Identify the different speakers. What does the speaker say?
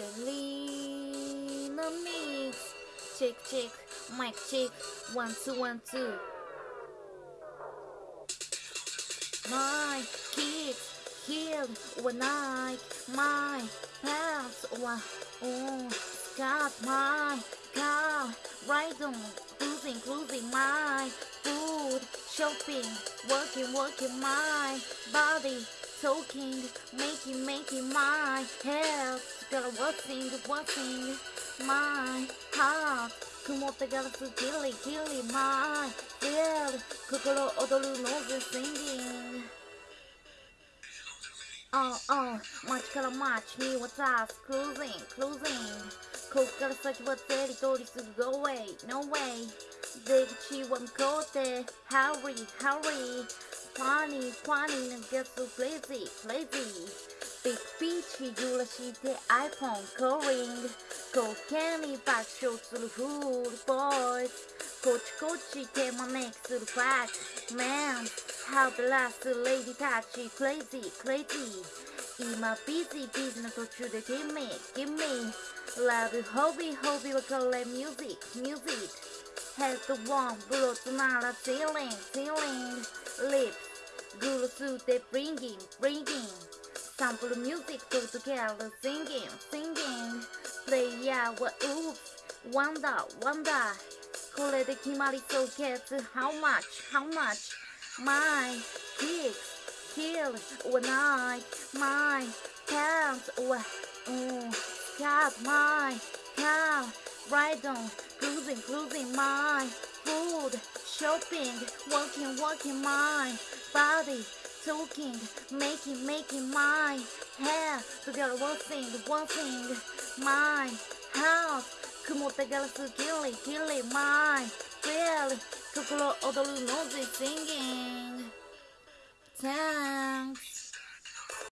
Speaker 1: Selena mix. Check, check, mic check. One, two, one, two. My kids healed overnight. My pants were on. Got my car right on. Cruising, cruising my food. Shopping, working, working my body. Talking, making, making my health. Gotta working, working my heart. 曇ったガラスキリキリ my feel 心躍るノーズ singing Oh oh 街から街に渡す cruising cruising こっから先はテリトリーすぐ go away no way 出口は向こうで hurry hurry funny funny な get so crazy crazy Big Beach 揺らして iPhone calling コケに爆笑するフー ルボーイズこっちこっち手招きするファック Man How the last lady touch crazy crazy 今 busy busy の途中で Give me give me Love hobby hobby はこれ music music Head one ブロットなら ceiling ceiling Lips グルスで bringing bringing Sample music go together singing singing Play yeah what oops Wonder wonder これで決まりそう Guess how much how much My kicks kill overnight My pants over mm, Got my car Ride on cruising cruising my food Shopping walking walking my body talking, making, making my hair together one thing, one thing, my house 曇ったガラスキリキリ my feel 心躍るノーズ singing